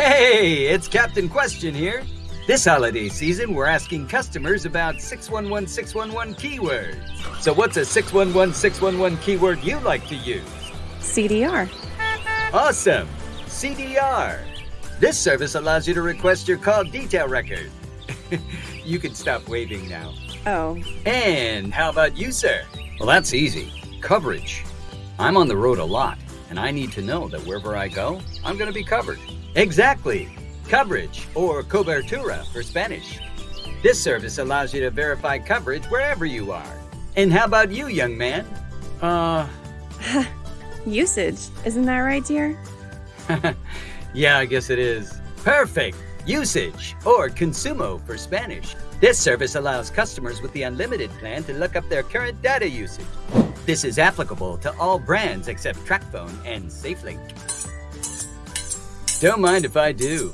Hey, it's Captain Question here. This holiday season, we're asking customers about 611 611 keywords. So, what's a 611 611 keyword you like to use? CDR. Awesome! CDR. This service allows you to request your call detail record. you can stop waving now. Oh, And how about you, sir? Well, that's easy. Coverage. I'm on the road a lot, and I need to know that wherever I go, I'm going to be covered. Exactly. Coverage, or cobertura for Spanish. This service allows you to verify coverage wherever you are. And how about you, young man? Uh, usage. Isn't that right, dear? yeah, I guess it is. Perfect. Usage, or consumo for Spanish. This service allows customers with the unlimited plan to look up their current data usage. This is applicable to all brands except TracFone and SafeLink. Don't mind if I do.